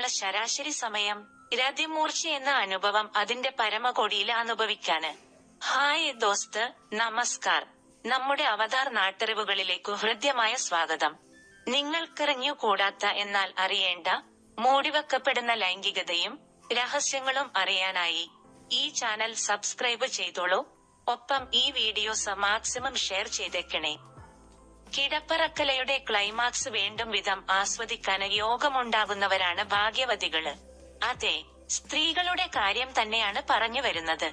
വരാനുള്ള ശരാശരി സമയം രതിമൂർച്ച എന്ന അനുഭവം അതിന്റെ പരമകൊടിയിൽ അനുഭവിക്കാന്. ഹായ് ദോസ്ത് നമസ്കാർ. നമ്മുടെ അവതാർ നാട്ടറിവുകളിലേക്കു ഹൃദ്യമായ സ്വാഗതം. നിങ്ങൾക്കറിഞ്ഞു കൂടാത്ത എന്നാൽ അറിയേണ്ട മൂടിവെക്കപ്പെടുന്ന ലൈംഗികതയും രഹസ്യങ്ങളും അറിയാനായി ഈ ചാനൽ സബ്സ്ക്രൈബ് ചെയ്തോളൂ. ഒപ്പം ഈ വീഡിയോസ് മാക്സിമം ഷെയർ ചെയ്തേക്കണേ. കിടപ്പറക്കലയുടെ ക്ലൈമാക്സ് വേണ്ടും വിധം ആസ്വദിക്കാൻ യോഗമുണ്ടാകുന്നവരാണ് ഭാഗ്യവതികൾ അതെ സ്ത്രീകളുടെ കാര്യം തന്നെയാണ് പറഞ്ഞു വരുന്നത്.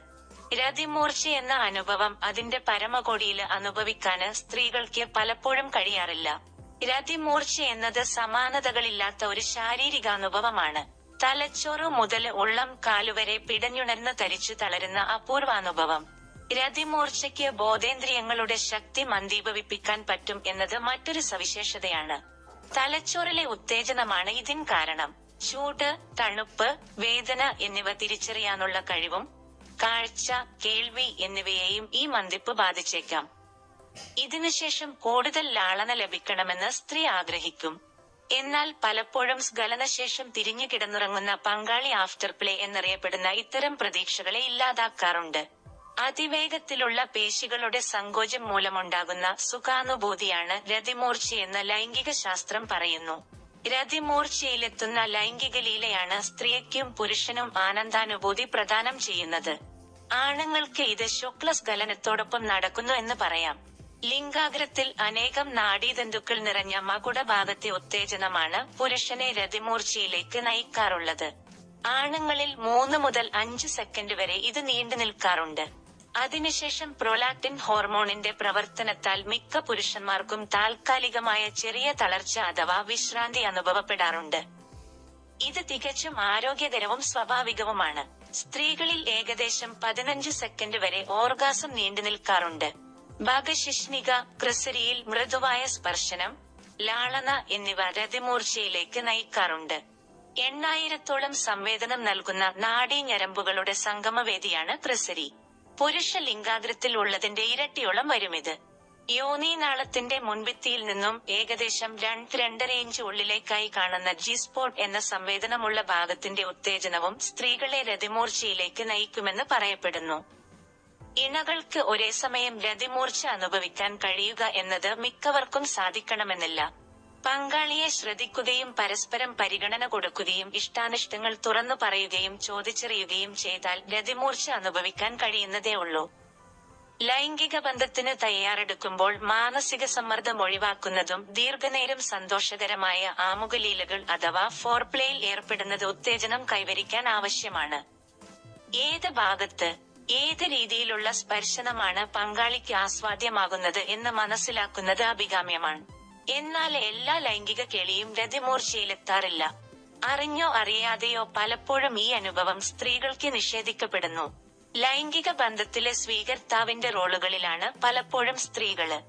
രതിമൂർച്ച എന്ന അനുഭവം അതിന്റെ പരമകോടിയിൽ അനുഭവിക്കാന് സ്ത്രീകൾക്ക് പലപ്പോഴും കഴിയാറില്ല. രതിമൂർച്ച എന്നത് സമാനതകളില്ലാത്ത ഒരു ശാരീരികാനുഭവമാണ്. തലച്ചോറ് മുതൽ ഉള്ളം കാലുവരെ പിടഞ്ഞുണർന്ന് തരിച്ചു തളരുന്ന അപൂർവാനുഭവം. രതിമൂർച്ചയ്ക്ക് ബോധേന്ദ്രിയങ്ങളുടെ ശക്തി മന്ദീഭവിപ്പിക്കാൻ പറ്റും എന്നത് മറ്റൊരു സവിശേഷതയാണ്. തലച്ചോറിലെ ഉത്തേജനമാണ് ഇതിൻ കാരണം. ചൂട് തണുപ്പ് വേദന എന്നിവ തിരിച്ചറിയാനുള്ള കഴിവും കാഴ്ച കേൾവി എന്നിവയെയും ഈ മന്ദിപ്പ് ബാധിച്ചേക്കാം. ഇതിനുശേഷം കൂടുതൽ ലാളന ലഭിക്കണമെന്ന് സ്ത്രീ ആഗ്രഹിക്കും. എന്നാൽ പലപ്പോഴും സ്ഖലനശേഷം തിരിഞ്ഞു കിടന്നുറങ്ങുന്ന പങ്കാളി ആഫ്റ്റർ പ്ലേ എന്നറിയപ്പെടുന്ന ഇത്തരം പ്രതീക്ഷകളെ ഇല്ലാതാക്കാറുണ്ട്. അതിവേഗത്തിലുള്ള പേശികളുടെ സങ്കോചം മൂലമുണ്ടാകുന്ന സുഖാനുഭൂതിയാണ് രതിമൂർച്ചയെന്ന് ലൈംഗിക ശാസ്ത്രം പറയുന്നു. രതിമൂർച്ചയിലെത്തുന്ന ലൈംഗിക ലീലയാണ് സ്ത്രീക്കും പുരുഷനും ആനന്ദാനുഭൂതി പ്രദാനം ചെയ്യുന്നത്. ആണുങ്ങൾക്ക് ഇത് ശുക്ലസ്ഖലനത്തോടൊപ്പം നടക്കുന്നു എന്ന് പറയാം. ലിംഗാഗ്രത്തിൽ അനേകം നാഡീതന്തുക്കൾ നിറഞ്ഞ മകുടഭാഗത്തെ ഉത്തേജനമാണ് പുരുഷനെ രതിമൂർച്ചയിലേക്ക് നയിക്കാറുള്ളത്. ആണുങ്ങളിൽ മൂന്ന് മുതൽ അഞ്ച് സെക്കൻഡ് വരെ ഇത് നീണ്ടു നിൽക്കാറുണ്ട്. അതിനുശേഷം പ്രൊലാക്ടിൻ ഹോർമോണിന്റെ പ്രവർത്തനത്താൽ മിക്ക പുരുഷന്മാർക്കും താൽക്കാലികമായ ചെറിയ തളർച്ച അഥവാ വിശ്രാന്തി അനുഭവപ്പെടാറുണ്ട്. ഇത് തികച്ചും ആരോഗ്യകരവും സ്വാഭാവികവുമാണ്. സ്ത്രീകളിൽ ഏകദേശം പതിനഞ്ച് സെക്കൻഡ് വരെ ഓർഗാസം നീണ്ടു നിൽക്കാറുണ്ട്. ഭാഗശിഷ്ണിക ക്രിസരിയിൽ മൃദുവായ സ്പർശനം ലാളന എന്നിവ രതിമൂർച്ചയിലേക്ക് നയിക്കാറുണ്ട്. എണ്ണായിരത്തോളം സംവേദനം നൽകുന്ന നാഡീഞരമ്പുകളുടെ സംഗമവേദിയാണ് ക്രിസരി. പുരുഷ ലിംഗാഗ്രത്തിൽ ഉള്ളതിന്റെ ഇരട്ടിയോളം വരുമിത്. യോനീനാളത്തിന്റെ മുൻഭിത്തിയിൽ നിന്നും ഏകദേശം രണ്ട് രണ്ടര ഇഞ്ച് ഉള്ളിലേക്കായി കാണുന്ന ജി സ്പോട്ട് എന്ന സംവേദനമുള്ള ഭാഗത്തിന്റെ ഉത്തേജനവും സ്ത്രീകളെ രതിമൂർച്ചയിലേക്ക് നയിക്കുമെന്ന് പറയപ്പെടുന്നു. ഇണകൾക്ക് ഒരേ സമയം രതിമൂർച്ച അനുഭവിക്കാൻ കഴിയുക എന്നത് മിക്കവർക്കും സാധിക്കണമെന്നില്ല. പങ്കാളിയെ ശ്രദ്ധിക്കുകയും പരസ്പരം പരിഗണന കൊടുക്കുകയും ഇഷ്ടാനിഷ്ടങ്ങൾ തുറന്നു പറയുകയും ചോദിച്ചറിയുകയും ചെയ്താൽ ഗതിമൂർച്ച അനുഭവിക്കാൻ കഴിയുന്നതേ ഉള്ളൂ. ലൈംഗിക ബന്ധത്തിന് തയ്യാറെടുക്കുമ്പോൾ മാനസിക സമ്മർദ്ദം ഒഴിവാക്കുന്നതും ദീർഘനേരം സന്തോഷകരമായ ആമുഖലീലകൾ അഥവാ ഫോർപ്ലേയിൽ ഏർപ്പെടുന്നത് ഉത്തേജനം കൈവരിക്കാൻ ആവശ്യമാണ്. ഏത് ഭാഗത്ത് ഏത് രീതിയിലുള്ള സ്പർശനമാണ് പങ്കാളിക്ക് ആസ്വാദ്യമാകുന്നത് എന്ന് മനസ്സിലാക്കുന്നത് അഭികാമ്യമാണ്. എന്നാൽ എല്ലാ ലൈംഗിക കെളിയും രതിമൂർച്ചയിലെത്താറില്ല. അറിഞ്ഞോ അറിയാതെയോ പലപ്പോഴും ഈ അനുഭവം സ്ത്രീകൾക്ക് നിഷേധിക്കപ്പെടുന്നു. ലൈംഗിക ബന്ധത്തിലെ സ്വീകർത്താവിന്റെ റോളുകളിലാണ് പലപ്പോഴും സ്ത്രീകൾ.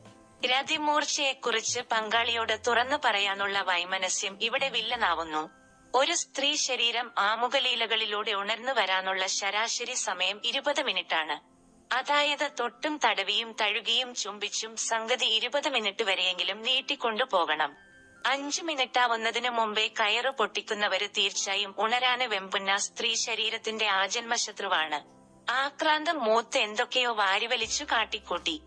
രതിമൂർച്ചയെക്കുറിച്ച് പങ്കാളിയോട് തുറന്നു പറയാനുള്ള വൈമനസ്യം ഇവിടെ വില്ലനാവുന്നു. ഒരു സ്ത്രീ ശരീരം ആമുഖലീലകളിലൂടെ ഉണർന്നു വരാനുള്ള ശരാശരി സമയം ഇരുപത് മിനിറ്റാണ്. അതായത് തൊട്ടും തടവിയും തഴുകിയും ചുംബിച്ചും സംഗതി ഇരുപത് മിനിറ്റ് വരെയെങ്കിലും നീട്ടിക്കൊണ്ടു പോകണം. അഞ്ചു മിനിറ്റാവുന്നതിനു മുമ്പേ കയറ് പൊട്ടിക്കുന്നവര് തീർച്ചയായും ഉണരാന് വെമ്പുന്ന സ്ത്രീ ശരീരത്തിന്റെ ആജന്മശത്രുവാണ്. ആക്രാന്തം മൂത്ത് എന്തൊക്കെയോ വാരിവലിച്ചു കാട്ടിക്കൂട്ടി.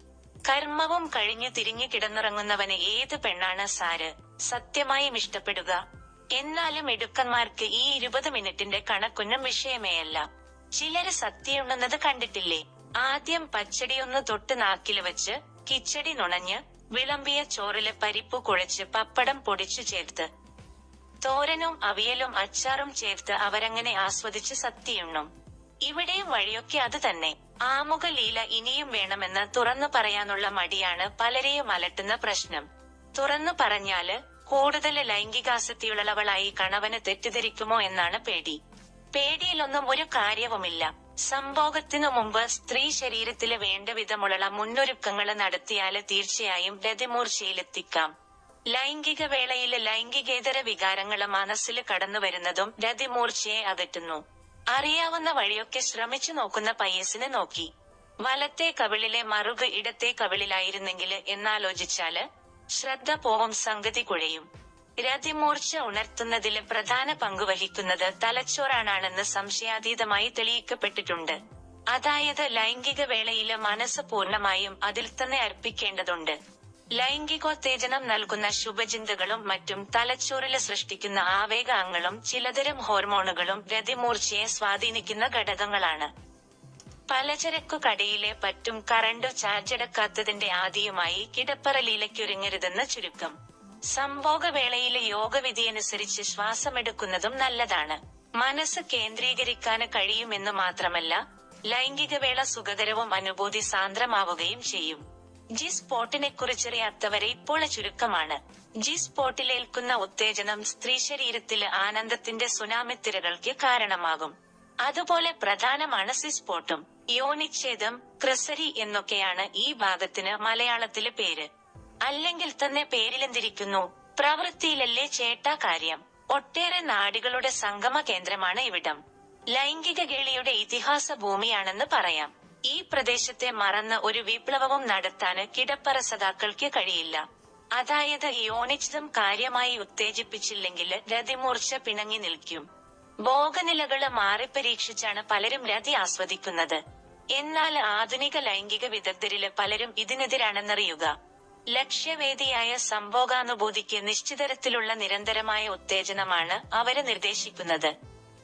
കർമ്മവും കഴിഞ്ഞു തിരിഞ്ഞു കിടന്നുറങ്ങുന്നവന് ഏത് പെണ്ണാണ് സാര്? സത്യമായും ഇഷ്ടപ്പെടുക. എന്നാലും ഇടുക്കന്മാർക്ക് ഈ ഇരുപത് മിനിറ്റിന്റെ കണക്കൊന്നും വിഷയമേയല്ല. ചിലര് സത്യമുണ്ടെന്നത് കണ്ടിട്ടില്ലേ? ആദ്യം പച്ചടിയൊന്ന് തൊട്ട് നാക്കിൽ വെച്ച് കിച്ചടി നുണഞ്ഞ് വിളമ്പിയ ചോറിൽ പരിപ്പ് കുഴച്ച് പപ്പടം പൊടിച്ചു ചേർത്ത്. തോരനും അവിയലും അച്ചാറും ചേർത്ത് അവരങ്ങനെ ആസ്വദിച്ച് സത്തിയുണ്ണും ഇവിടെയും വഴിയൊക്കെ അത് തന്നെ. ആമുഖ ലീല ഇനിയും വേണമെന്ന് തുറന്നു പറയാനുള്ള മടിയാണ് പലരെയും അലട്ടുന്ന പ്രശ്നം. തുറന്നു പറഞ്ഞാൽ കൂടുതൽ ലൈംഗികാസക്തിയുള്ളവളായി കണവന് തെറ്റിദ്ധരിക്കുമോ എന്നാണ് പേടി. പേടിയിലൊന്നും ഒരു കാര്യവുമില്ല. സംഭോഗത്തിനു മുമ്പ് സ്ത്രീ ശരീരത്തിൽ വേണ്ട വിധമുള്ള മുന്നൊരുക്കങ്ങൾ നടത്തിയാൽ തീർച്ചയായും രതിമൂർച്ചയിലെത്തിക്കാം. ലൈംഗിക വേളയിൽ ലൈംഗികേതര വികാരങ്ങൾ മനസ്സിൽ കടന്നുവരുന്നതും രതിമൂർച്ചയെ അകറ്റുന്നു. അറിയാവുന്ന വഴിയൊക്കെ ശ്രമിച്ചു നോക്കുന്ന പയ്യസിനെ നോക്കി. വലത്തെ കവിളിലെ മറുക് ഇടത്തെ കവിളിലായിരുന്നെങ്കിൽ എന്നാലോചിച്ചാൽ ശ്രദ്ധ പോവും സംഗതി കുഴയും. രതിമൂർച്ച ഉണർത്തുന്നതിൽ പ്രധാന പങ്കുവഹിക്കുന്നത് തലച്ചോറാണെന്ന് സംശയാതീതമായി തെളിയിക്കപ്പെട്ടിട്ടുണ്ട്. അതായത് ലൈംഗിക വേളയിൽ മനസ്സ് പൂർണമായും അതിൽ തന്നെ അർപ്പിക്കേണ്ടതുണ്ട്. ലൈംഗികോത്തേജനം നൽകുന്ന ശുഭചിന്തകളും മറ്റും തലച്ചോറിൽ സൃഷ്ടിക്കുന്ന ആവേഗങ്ങളും ചിലതരം ഹോർമോണുകളും രതിമൂർച്ചയെ സ്വാധീനിക്കുന്ന ഘടകങ്ങളാണ്. പലചരക്കു കടയിലെ പറ്റും കറണ്ട് ചാർജെടുക്കാത്തതിന്റെ ആദിയുമായി കിടപ്പറ ലീലയ്ക്കൊരുങ്ങരുതെന്ന് ചുരുക്കം. സംഭോഗവേളയിലെ യോഗവിധിയനുസരിച്ച് ശ്വാസമെടുക്കുന്നതും നല്ലതാണ്. മനസ്സ് കേന്ദ്രീകരിക്കാന് കഴിയുമെന്ന് മാത്രമല്ല ലൈംഗികവേള സുഖകരവും അനുഭൂതി സാന്ദ്രമാവുകയും ചെയ്യും. ജി സ്പോട്ടിനെ കുറിച്ചറിയാത്തവരെ ഇപ്പോൾ ചുരുക്കമാണ്. ജി സ്പോട്ടിലേൽക്കുന്ന ഉത്തേജനം സ്ത്രീ ശരീരത്തിൽ ആനന്ദത്തിന്റെ സുനാമിത്തിരകൾക്ക് കാരണമാകും. അതുപോലെ പ്രധാനമാണ് സിസ്പോട്ടും യോനിച്ഛേദം ക്രിസരി എന്നൊക്കെയാണ് ഈ ഭാഗത്തിന് മലയാളത്തിലെ പേര്. അല്ലെങ്കിൽ തന്നെ പേരിലെന്തിരിക്കുന്നു? പ്രവൃത്തിയിലല്ലേ ചേട്ടാ കാര്യം. ഒട്ടേറെ നാടുകളുടെ സംഗമ കേന്ദ്രമാണ് ഇവിടം. ലൈംഗിക കേളിയുടെ ഇതിഹാസ ഭൂമിയാണെന്ന് പറയാം. ഈ പ്രദേശത്തെ മറന്ന ഒരു വിപ്ലവവും നടത്താന് കിടപ്പറ സദാക്കൾക്ക് കഴിയില്ല. അതായത് യോനിച്ചിതം കാര്യമായി ഉത്തേജിപ്പിച്ചില്ലെങ്കിൽ രതിമൂർച്ച പിണങ്ങി നിൽക്കും. ഭോഗനിലകൾ മാറിപ്പരീക്ഷിച്ചാണ് പലരും രതി ആസ്വദിക്കുന്നത്. എന്നാൽ ആധുനിക ലൈംഗിക വിദഗ്ധരിൽ പലരും ഇതിനെതിരാണെന്നറിയുക. ലക്ഷ്യവേദിയായ സംഭോഗാനുഭൂതിക്ക് നിശ്ചിതരത്തിലുള്ള നിരന്തരമായ ഉത്തേജനമാണ് അവരെ നിർദ്ദേശിക്കുന്നത്.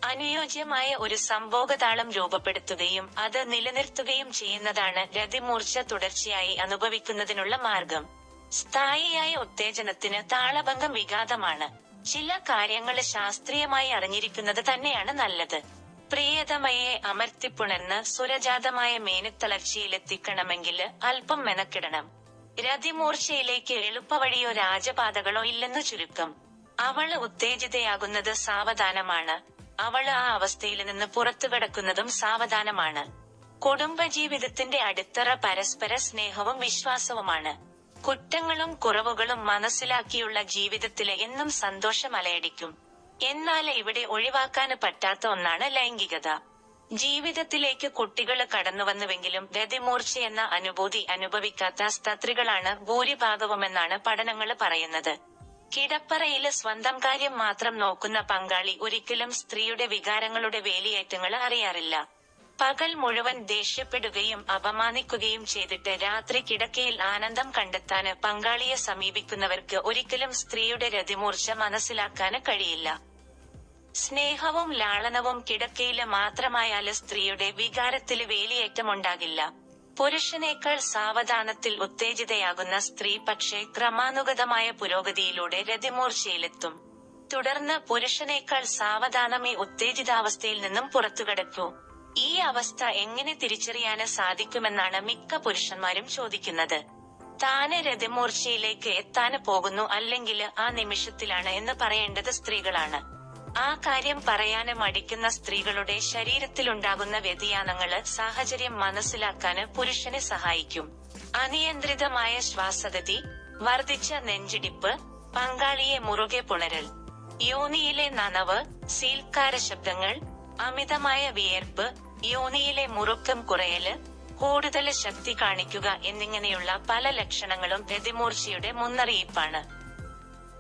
അനുയോജ്യമായ ഒരു സംഭോഗതാളം രൂപപ്പെടുത്തുകയും അത് നിലനിർത്തുകയും ചെയ്യുന്നതാണ് രതിമൂർച്ച തുടർച്ചയായി അനുഭവിക്കുന്നതിനുള്ള മാർഗം. സ്ഥായിയായ ഉത്തേജനത്തിന് താളഭംഗം വിഘാതമാണ്. ചില കാര്യങ്ങൾ ശാസ്ത്രീയമായി അറിഞ്ഞിരിക്കുന്നത് തന്നെയാണ് നല്ലത്. പ്രിയതമയെ അമർത്തിപ്പുണർന്ന് സുരജാതമായ മേനത്തളർച്ചയിലെത്തിക്കണമെങ്കിൽ അല്പം മെനക്കിടണം. രതിമൂർച്ചയിലേക്ക് എളുപ്പവഴിയോ രാജപാതകളോ ഇല്ലെന്നു ചുരുക്കം. അവൾ ഉത്തേജിതയാകുന്നത് സാവധാനമാണ്. അവൾ ആ അവസ്ഥയിൽ നിന്ന് പുറത്തു കിടക്കുന്നതും സാവധാനമാണ്. കുടുംബജീവിതത്തിന്റെ അടിത്തറ പരസ്പര സ്നേഹവും വിശ്വാസവുമാണ്. കുറ്റങ്ങളും കുറവുകളും മനസ്സിലാക്കിയുള്ള ജീവിതത്തിലെ എന്നും സന്തോഷം അലയടിക്കും. എന്നാൽ ഇവിടെ ഒഴിവാക്കാന് പറ്റാത്ത ഒന്നാണ് ലൈംഗികത. ജീവിതത്തിലേക്ക് കുട്ടികൾ കടന്നുവന്നുവെങ്കിലും ഗതിമൂർച്ച എന്ന അനുഭൂതി അനുഭവിക്കാത്ത സ്ത്രീകളാണ് ഭൂരിഭാഗവുമെന്നാണ് പഠനങ്ങൾ പറയുന്നത്. കിടപ്പറയിൽ സ്വന്തം കാര്യം മാത്രം നോക്കുന്ന പങ്കാളി ഒരിക്കലും സ്ത്രീയുടെ വികാരങ്ങളുടെ വേലിയേറ്റങ്ങൾ അറിയാറില്ല. പകൽ മുഴുവൻ ദേഷ്യപ്പെടുകയും അപമാനിക്കുകയും ചെയ്തിട്ട് രാത്രി കിടക്കയിൽ ആനന്ദം കണ്ടെത്താന് പങ്കാളിയെ സമീപിക്കുന്നവർക്ക് ഒരിക്കലും സ്ത്രീയുടെ രതിമൂർച്ച മനസ്സിലാക്കാന് കഴിയില്ല. സ്നേഹവും ലാളനവും കിടക്കയിൽ മാത്രമായാൽ സ്ത്രീയുടെ വികാരത്തിൽ വേലിയേറ്റമുണ്ടാകില്ല. പുരുഷനേക്കാൾ സാവധാനത്തിൽ ഉത്തേജിതയാകുന്ന സ്ത്രീ പക്ഷേ ക്രമാനുഗതമായ പുരോഗതിയിലൂടെ രതിമൂർച്ചയിലെത്തും. തുടർന്ന് പുരുഷനേക്കാൾ സാവധാനമേ ഉത്തേജിതാവസ്ഥയിൽ നിന്നും പുറത്തുകടക്കൂ. ഈ അവസ്ഥ എങ്ങനെ തിരിച്ചറിയാന് സാധിക്കുമെന്നാണ് മിക്ക പുരുഷന്മാരും ചോദിക്കുന്നത്. താന് രതിമൂർച്ചയിലേക്ക് എത്താന് പോകുന്നു അല്ലെങ്കിൽ ആ നിമിഷത്തിലാണ് എന്ന് പറയേണ്ടത് സ്ത്രീകളാണ്. ആ കാര്യം പറയാന് മടിക്കുന്ന സ്ത്രീകളുടെ ശരീരത്തിലുണ്ടാകുന്ന വ്യതിയാനങ്ങൾ സാഹചര്യം മനസ്സിലാക്കാന് പുരുഷനെ സഹായിക്കും. അനിയന്ത്രിതമായ ശ്വാസഗതി വർദ്ധിച്ച നെഞ്ചിടിപ്പ് പങ്കാളിയെ മുറുകെ പുണരൽ യോനിയിലെ നനവ് സീൽക്കാര ശബ്ദങ്ങൾ അമിതമായ വിയർപ്പ് യോനിയിലെ മുറുക്കം കുറയൽ കൂടുതൽ ശക്തി കാണിക്കുക എന്നിങ്ങനെയുള്ള പല ലക്ഷണങ്ങളും രതിമൂർച്ചയുടെ മുന്നറിയിപ്പാണ്.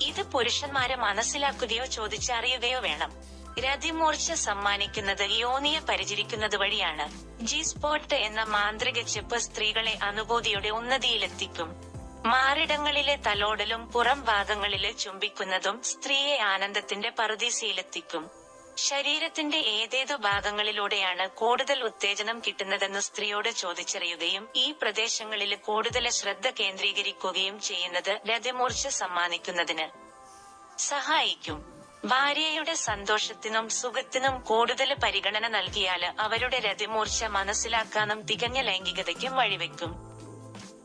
ഇത് പുരുഷന്മാരെ മനസ്സിലാക്കുകയോ ചോദിച്ചറിയുകയോ വേണം. രതിമൂർച്ച സമ്മാനിക്കുന്നത് യോനിയെ പരിചരിക്കുന്നത് വഴിയാണ്. ജി സ്പോട്ട് എന്ന മാന്ത്രിക ചെപ്പ് സ്ത്രീകളെ അനുഭൂതിയുടെ ഉന്നതിയിലെത്തിക്കും. മാറിടങ്ങളിലെ തലോടലും പുറം ഭാഗങ്ങളിലെ ചുംബിക്കുന്നതും സ്ത്രീയെ ആനന്ദത്തിന്റെ പറുദീസയിലെത്തിക്കും. ശരീരത്തിന്റെ ഏതേതു ഭാഗങ്ങളിലൂടെയാണ് കൂടുതൽ ഉത്തേജനം കിട്ടുന്നതെന്ന് സ്ത്രീയോട് ചോദിച്ചറിയുകയും ഈ പ്രദേശങ്ങളിൽ കൂടുതൽ ശ്രദ്ധ കേന്ദ്രീകരിക്കുകയും ചെയ്യുന്നത് രതിമൂർച്ച സമ്മാനിക്കുന്നതിന്. സഹായിക്കും. ഭാര്യയുടെ സന്തോഷത്തിനും സുഖത്തിനും കൂടുതൽ പരിഗണന നൽകിയാൽ അവരുടെ രതിമൂർച്ച മനസ്സിലാക്കാനും തികഞ്ഞ ലൈംഗികതയ്ക്കും വഴിവെക്കും.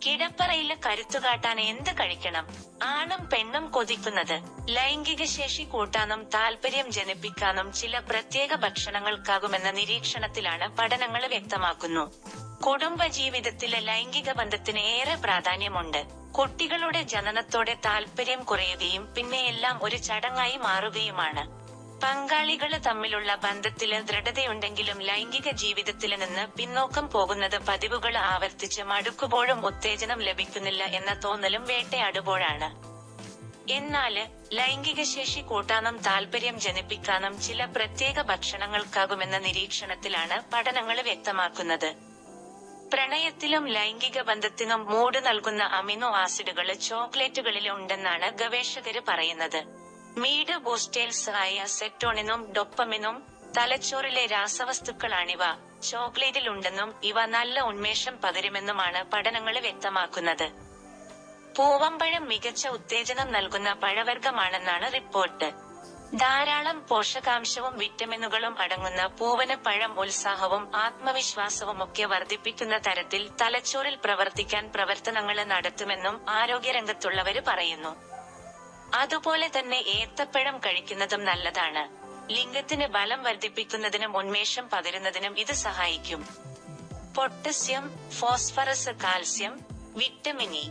കിടപ്പറയിൽ കരുത്തുകാട്ടാൻ എന്ത് കഴിക്കണം? ആണും പെണ്ണും കൊതിക്കുന്നത്. ലൈംഗിക ശേഷി കൂട്ടാനും താല്പര്യം ജനിപ്പിക്കാനും ചില പ്രത്യേക ഭക്ഷണങ്ങൾക്കാകുമെന്ന നിരീക്ഷണത്തിലാണ് പഠനങ്ങൾ വ്യക്തമാക്കുന്നു. കുടുംബജീവിതത്തിലെ ലൈംഗിക ബന്ധത്തിന് ഏറെ പ്രാധാന്യമുണ്ട്. കുട്ടികളുടെ ജനനത്തോടെ താല്പര്യം കുറയുകയും പിന്നെ എല്ലാം ഒരു ചടങ്ങായി മാറുകയുമാണ്. പങ്കാളികൾ തമ്മിലുള്ള ബന്ധത്തിൽ ദൃഢതയുണ്ടെങ്കിലും ലൈംഗിക ജീവിതത്തിൽ നിന്ന് പിന്നോക്കം പോകുന്നത് പതിവുകൾ ആവർത്തിച്ച് മടുക്കുമ്പോഴും ഉത്തേജനം ലഭിക്കുന്നില്ല എന്ന തോന്നലും വേട്ടയാടുമ്പോഴാണ്. എന്നാൽ ലൈംഗിക ശേഷി കൂട്ടാനും താല്പര്യം ജനിപ്പിക്കാനും ചില പ്രത്യേക ഭക്ഷണങ്ങൾക്കാകുമെന്ന നിരീക്ഷണത്തിലാണ് പഠനങ്ങൾ വ്യക്തമാക്കുന്നത്. പ്രണയത്തിലും ലൈംഗിക ബന്ധത്തിനും മൂട് നൽകുന്ന അമിനോ ആസിഡുകൾ ചോക്ലേറ്റുകളിൽ ഉണ്ടെന്നാണ് ഗവേഷകര് പറയുന്നത്. മീഡ് ആയ സെറ്റോണിനും ഡൊപ്പമിനും തലച്ചോറിലെ രാസവസ്തുക്കളാണിവ. ചോക്ലേറ്റിൽ ഉണ്ടെന്നും ഇവ നല്ല ഉന്മേഷം പകരുമെന്നുമാണ് പഠനങ്ങൾ വ്യക്തമാക്കുന്നത്. പൂവമ്പഴം മികച്ച ഉത്തേജനം നൽകുന്ന പഴവർഗമാണെന്നാണ് റിപ്പോർട്ട്. ധാരാളം പോഷകാംശവും വിറ്റമിനുകളും അടങ്ങുന്ന പൂവന പഴം ഉത്സാഹവും ആത്മവിശ്വാസവും ഒക്കെ വർദ്ധിപ്പിക്കുന്ന തരത്തിൽ തലച്ചോറിൽ പ്രവർത്തിക്കാൻ പ്രവർത്തനങ്ങൾ നടത്തുമെന്നും ആരോഗ്യരംഗത്തുള്ളവര് പറയുന്നു. അതുപോലെ തന്നെ ഏത്തപ്പഴം കഴിക്കുന്നതും നല്ലതാണ്. ലിംഗത്തിന് ബലം വർദ്ധിപ്പിക്കുന്നതിനും ഉന്മേഷം പകരുന്നതിനും ഇത് സഹായിക്കും. Potassium phosphorus calcium vitamin E.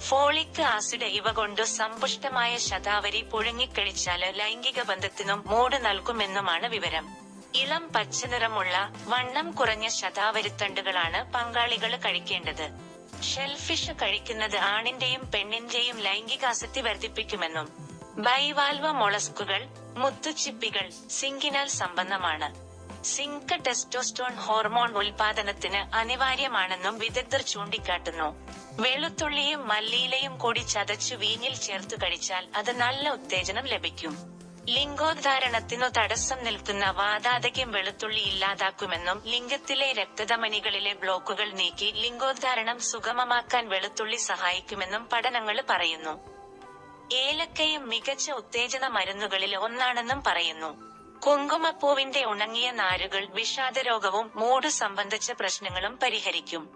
Folic acid ഇവ കൊണ്ട് സമ്പുഷ്ടമായ ശതാവരി പുഴുങ്ങിക്കഴിച്ചാൽ ലൈംഗിക ബന്ധത്തിനും മൂട് നൽകുമെന്നുമാണ് വിവരം. ഇളം പച്ചനിറമുള്ള വണ്ണം കുറഞ്ഞ ശതാവരിത്തണ്ടുകളാണ് പങ്കാളികൾ കഴിക്കേണ്ടത്. ഷെൽഫിഷ് കഴിക്കുന്നത് ആണിന്റെയും പെണ്ണിന്റെയും ലൈംഗികാസക്തി വർദ്ധിപ്പിക്കുമെന്നും ബൈവാൽവ മൊളസ്കുകൾ മുത്തുച്ചിപ്പികൾ സിങ്കിനാൽ സംബന്ധമാണ്. സിങ്ക് ടെസ്റ്റോസ്റ്റോൺ ഹോർമോൺ ഉൽപാദനത്തിന് അനിവാര്യമാണെന്നും വിദഗ്ധർ ചൂണ്ടിക്കാട്ടുന്നു. വെളുത്തുള്ളിയും മല്ലിയിലയും കൂടി ചതച്ചു വീഞ്ഞിൽ ചേർത്ത് കഴിച്ചാൽ അത് നല്ല ഉത്തേജനം ലഭിക്കും. ലിംഗോദ്ധാരണത്തിനു തടസ്സം നിൽക്കുന്ന വാതാതയ്ക്കും വെളുത്തുള്ളി ഇല്ലാതാക്കുമെന്നും ലിംഗത്തിലെ രക്തധമനികളിലെ ബ്ലോക്കുകൾ നീക്കി ലിംഗോദ്ധാരണം സുഗമമാക്കാൻ വെളുത്തുള്ളി സഹായിക്കുമെന്നും പഠനങ്ങൾ പറയുന്നു. ഏലക്കയും മികച്ച ഉത്തേജന മരുന്നുകളിൽ ഒന്നാണെന്നും പറയുന്നു. കുങ്കുമപ്പൂവിന്റെ ഉണങ്ങിയ നാരുകൾ വിഷാദരോഗവും മൂട് സംബന്ധിച്ച പ്രശ്നങ്ങളും പരിഹരിക്കും.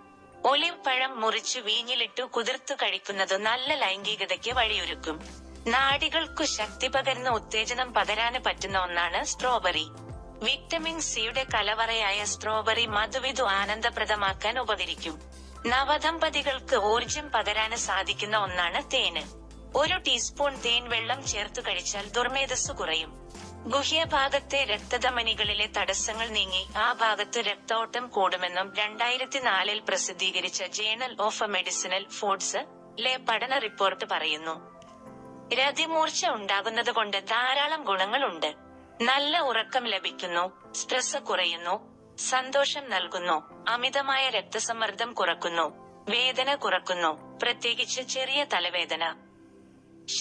ഒലിവ് പഴം മുറിച്ച് വീഞ്ഞിലിട്ടു കുതിർത്തു കഴിക്കുന്നത് നല്ല ലൈംഗികതയ്ക്ക് വഴിയൊരുക്കും. നാഡികൾക്കു ശക്തി പകരുന്ന ഉത്തേജനം പകരാന് പറ്റുന്ന ഒന്നാണ് സ്ട്രോബെറി. വിറ്റമിൻ സിയുടെ കലവറയായ സ്ട്രോബെറി മധുവിധു ആനന്ദപ്രദമാക്കാൻ ഉപകരിക്കും. നവദമ്പതികൾക്ക് ഊർജം പകരാന് സാധിക്കുന്ന ഒന്നാണ് തേന്. ഒരു ടീസ്പൂൺ തേൻ വെള്ളം ചേർത്തു കഴിച്ചാൽ ദുർമേധസ് കുറയും. ഗുഹ്യഭാഗത്തെ രക്തധമനികളിലെ തടസ്സങ്ങൾ നീങ്ങി ആ ഭാഗത്ത് രക്തോട്ടം കൂടുമെന്നും രണ്ടായിരത്തി നാലിൽ പ്രസിദ്ധീകരിച്ച ജേണൽ ഓഫ് മെഡിസിനൽ ഫുഡ്സ് ലെ പഠന റിപ്പോർട്ട് പറയുന്നു. രതിമൂർച്ച ഉണ്ടാകുന്നത് കൊണ്ട് ധാരാളം ഗുണങ്ങളുണ്ട്. നല്ല ഉറക്കം ലഭിക്കുന്നു സ്ട്രെസ് കുറയുന്നു സന്തോഷം നൽകുന്നു അമിതമായ രക്തസമ്മർദ്ദം കുറക്കുന്നു വേദന കുറക്കുന്നു പ്രത്യേകിച്ച് ചെറിയ തലവേദന.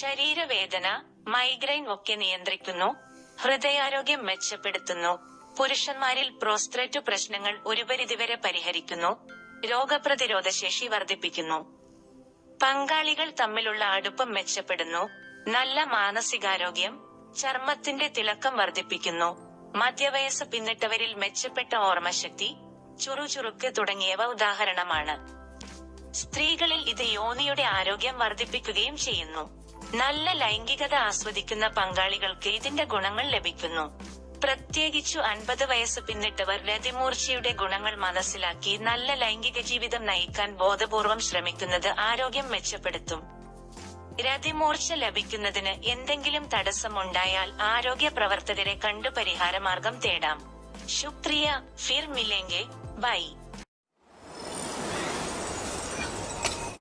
ശരീരവേദന മൈഗ്രെയിൻ ഒക്കെ നിയന്ത്രിക്കുന്നു ഹൃദയാരോഗ്യം മെച്ചപ്പെടുത്തുന്നു പുരുഷന്മാരിൽ പ്രോസ്ട്രേറ്റ് പ്രശ്നങ്ങൾ ഒരു പരിധിവരെ പരിഹരിക്കുന്നു രോഗപ്രതിരോധ ശേഷി വർദ്ധിപ്പിക്കുന്നു. പങ്കാളികൾ തമ്മിലുള്ള അടുപ്പം മെച്ചപ്പെടുന്നു. നല്ല മാനസികാരോഗ്യം ചർമ്മത്തിന്റെ തിളക്കം വർദ്ധിപ്പിക്കുന്നു. മധ്യവയസ്സ് പിന്നിട്ടവരിൽ മെച്ചപ്പെട്ട ഓർമ്മശക്തി ചുറുചുറുക്ക് തുടങ്ങിയവ ഉദാഹരണമാണ്. സ്ത്രീകളിൽ ഇത് യോനിയുടെ ആരോഗ്യം വർദ്ധിപ്പിക്കുകയും ചെയ്യുന്നു. നല്ല ലൈംഗികത ആസ്വദിക്കുന്ന പങ്കാളികൾക്ക് ഇതിന്റെ ഗുണങ്ങൾ ലഭിക്കുന്നു. പ്രത്യേകിച്ചു അൻപത് വയസ്സ് പിന്നിട്ടവർ രതിമൂർച്ചയുടെ ഗുണങ്ങൾ മനസ്സിലാക്കി നല്ല ലൈംഗിക ജീവിതം നയിക്കാൻ ബോധപൂർവം ശ്രമിക്കുന്നത് ആരോഗ്യം മെച്ചപ്പെടുത്തും. രതിമൂർച്ച ലഭിക്കുന്നതിന് എന്തെങ്കിലും തടസ്സമുണ്ടായാൽ ആരോഗ്യ പ്രവർത്തകരെ കണ്ടു പരിഹാരമാർഗം തേടാം. ശുക്രിയ ഫിർ മിലെങ്കെ ബൈ.